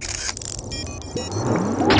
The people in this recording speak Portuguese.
Música